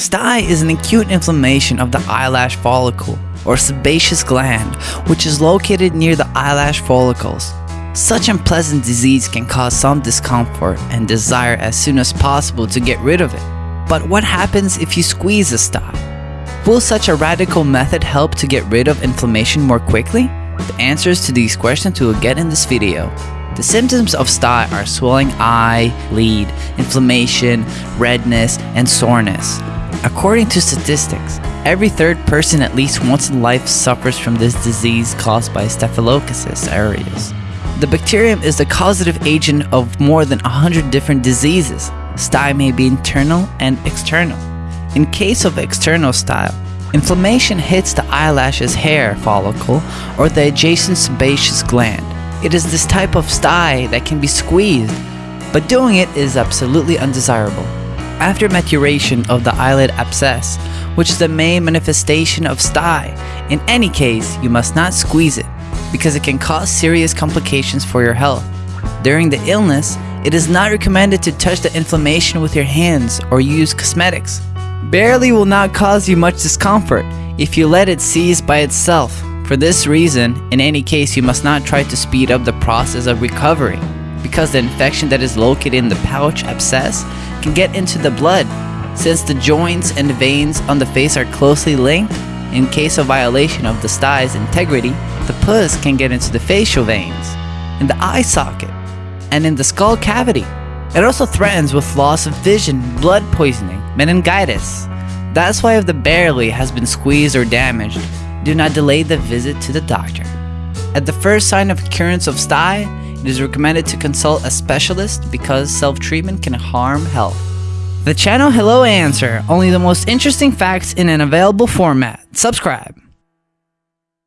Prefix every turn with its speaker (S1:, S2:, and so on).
S1: Stye is an acute inflammation of the eyelash follicle or sebaceous gland, which is located near the eyelash follicles. Such unpleasant disease can cause some discomfort and desire as soon as possible to get rid of it. But what happens if you squeeze a stye? Will such a radical method help to get rid of inflammation more quickly? The answers to these questions we will get in this video. The symptoms of stye are swelling eye, lead, inflammation, redness, and soreness. According to statistics, every third person at least once in life suffers from this disease caused by Staphylococcus aureus. The bacterium is the causative agent of more than 100 different diseases. Stye may be internal and external. In case of external style, inflammation hits the eyelash's hair follicle or the adjacent sebaceous gland. It is this type of stye that can be squeezed, but doing it is absolutely undesirable. After maturation of the eyelid abscess, which is the main manifestation of stye, in any case, you must not squeeze it because it can cause serious complications for your health. During the illness, it is not recommended to touch the inflammation with your hands or use cosmetics barely will not cause you much discomfort if you let it seize by itself. For this reason, in any case you must not try to speed up the process of recovery because the infection that is located in the pouch abscess can get into the blood. Since the joints and veins on the face are closely linked, in case of violation of the sty's integrity, the pus can get into the facial veins, in the eye socket, and in the skull cavity. It also threatens with loss of vision, blood poisoning, meningitis. That's why if the barley has been squeezed or damaged, do not delay the visit to the doctor. At the first sign of occurrence of stye, it is recommended to consult a specialist because self-treatment can harm health. The channel Hello Answer, only the most interesting facts in an available format. Subscribe.